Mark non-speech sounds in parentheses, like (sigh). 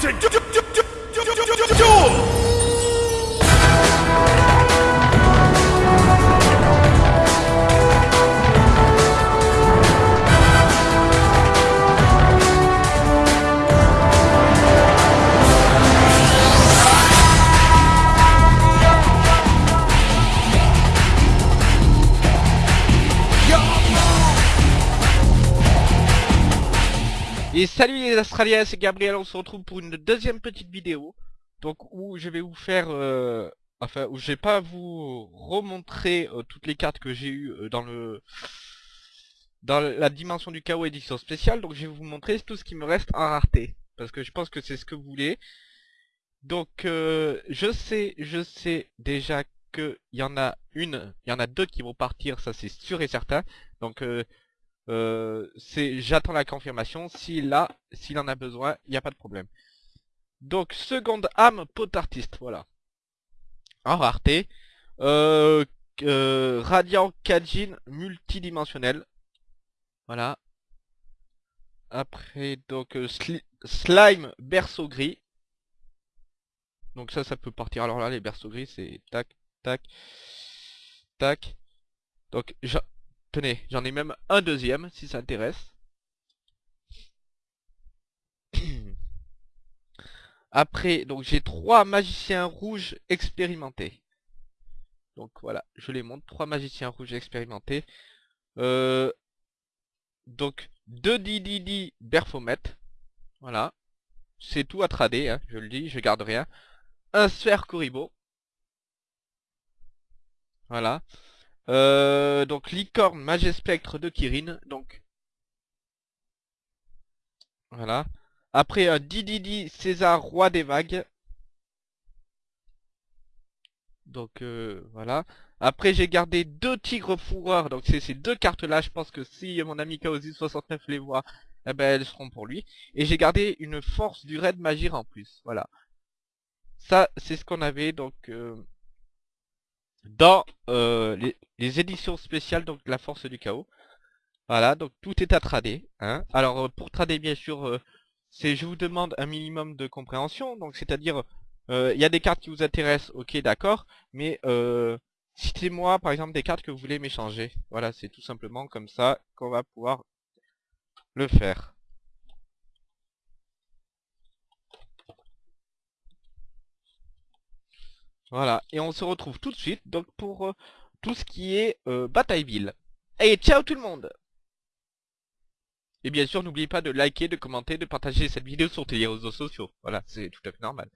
to du- du- du- du- du- Et salut les Australiens, c'est Gabriel, on se retrouve pour une deuxième petite vidéo. Donc où je vais vous faire, euh, enfin où je vais pas vous remontrer euh, toutes les cartes que j'ai eues euh, dans le dans la dimension du chaos édition spéciale. Donc je vais vous montrer tout ce qui me reste en rareté, parce que je pense que c'est ce que vous voulez. Donc je sais, je sais déjà que il y en a une, il y en a deux qui vont partir, ça c'est sûr et certain. Donc euh, c'est j'attends la confirmation. S'il là, s'il en a besoin, il n'y a pas de problème. Donc seconde âme pot artiste, voilà. En rareté. Euh, euh, Radiant Kajin multidimensionnel. Voilà. Après donc euh, sli- slime berceau gris. Donc ça ça peut partir. Alors là les berceaux gris c'est tac tac tac. Donc Tenez, j'en ai même un deuxième, si ça intéresse. (clears throat) Après, donc j'ai trois magiciens rouges expérimentés. Donc voilà, je les montre, trois magiciens rouges expérimentés. Euh, donc, deux DDD Berfomet. Voilà. C'est tout à trader, hein, je le dis, je garde rien. Un sphère Kuribo. Voilà. Euh, donc licorne Magespectre de Kirin, donc voilà. Après un Dididi César Roi des Vagues. Donc euh, voilà. Après j'ai gardé deux Tigres Fourreurs, donc c'est ces deux cartes là, je pense que si mon ami Kaosi69 les voit, eh ben elles seront pour lui. Et j'ai gardé une force du raid Magir en plus, voilà. Ça c'est ce qu'on avait donc... dans euh, les, éditions spéciales donc la force du chaos. Voilà, donc tout est à trader. Hein. Alors euh, pour trader bien sûr, euh, c'est je vous demande un minimum de compréhension. Donc c'est-à-dire, il y a des cartes qui vous intéressent, ok d'accord, mais citez-moi par exemple des cartes que vous voulez m'échanger. Voilà, c'est tout simplement comme ça qu'on va pouvoir le faire. Voilà, et on se retrouve tout de suite donc pour euh, tout ce qui est euh, Bataille Ville. Et ciao tout le monde Et bien sûr, n'oubliez pas de liker, de commenter, de partager cette vidéo sur tes réseaux sociaux. Voilà, c'est tout à fait normal.